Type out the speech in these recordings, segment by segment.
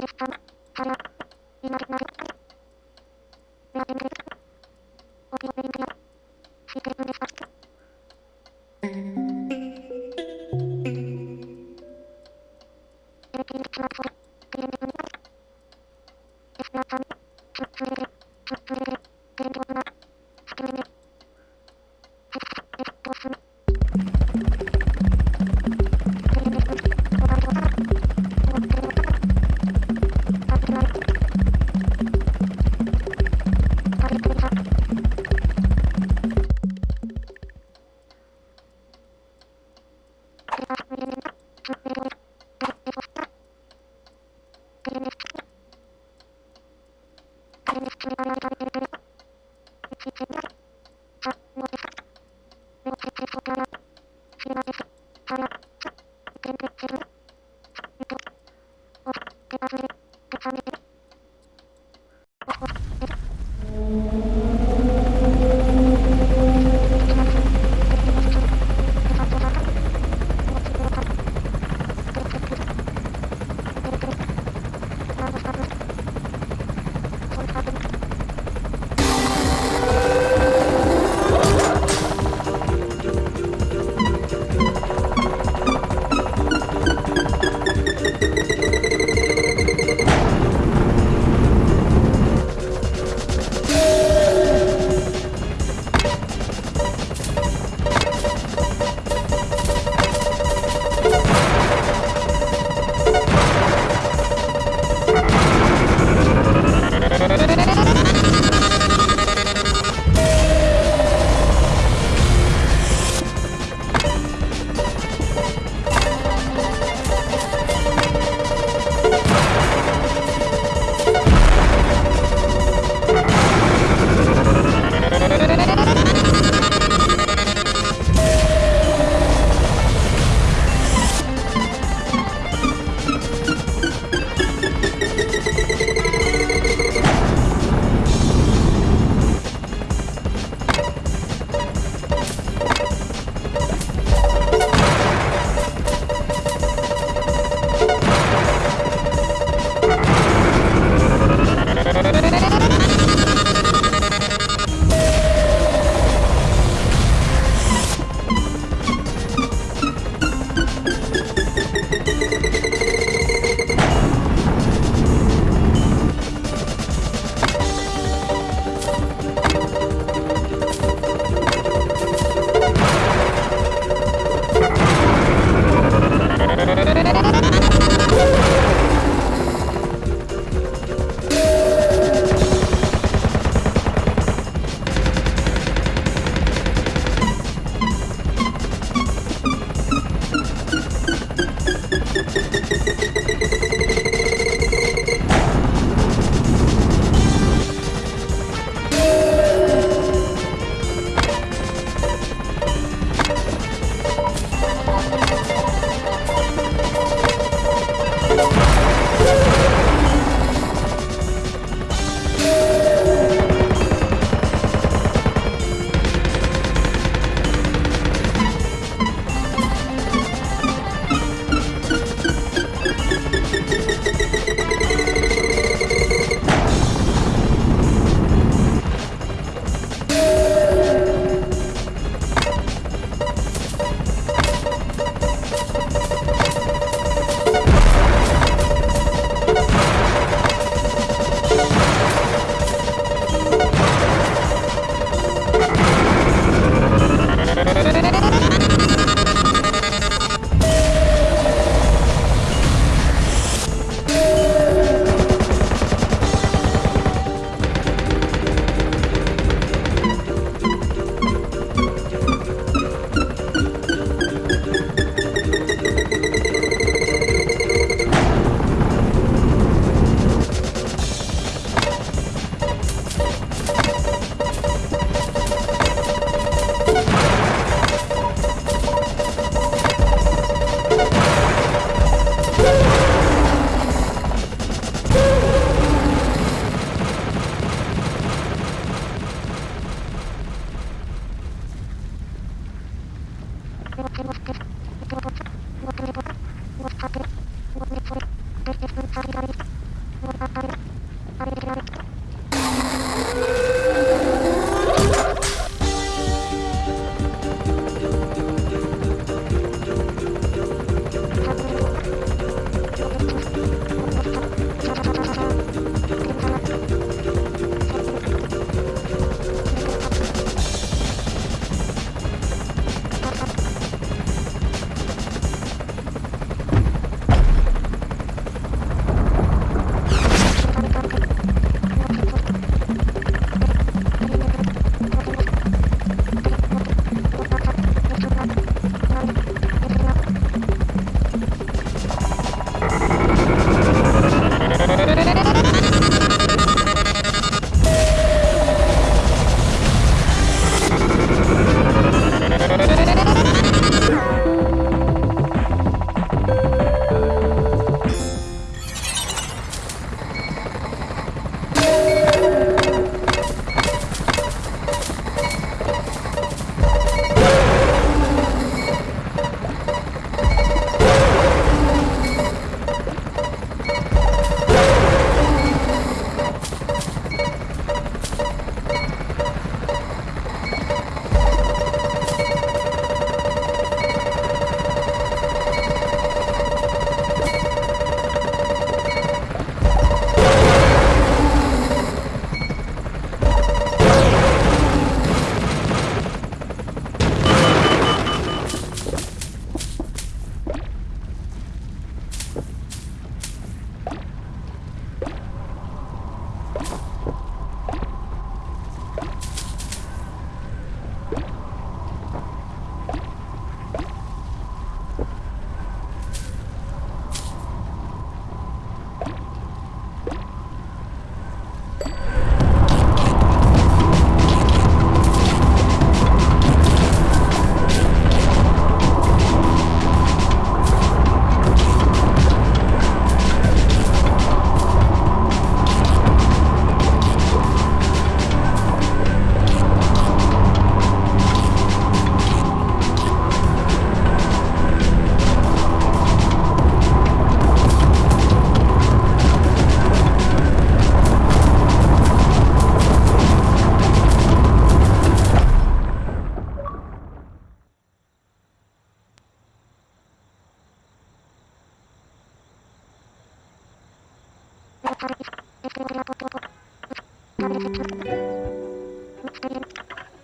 Facebook. Thank you.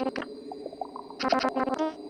Thank you.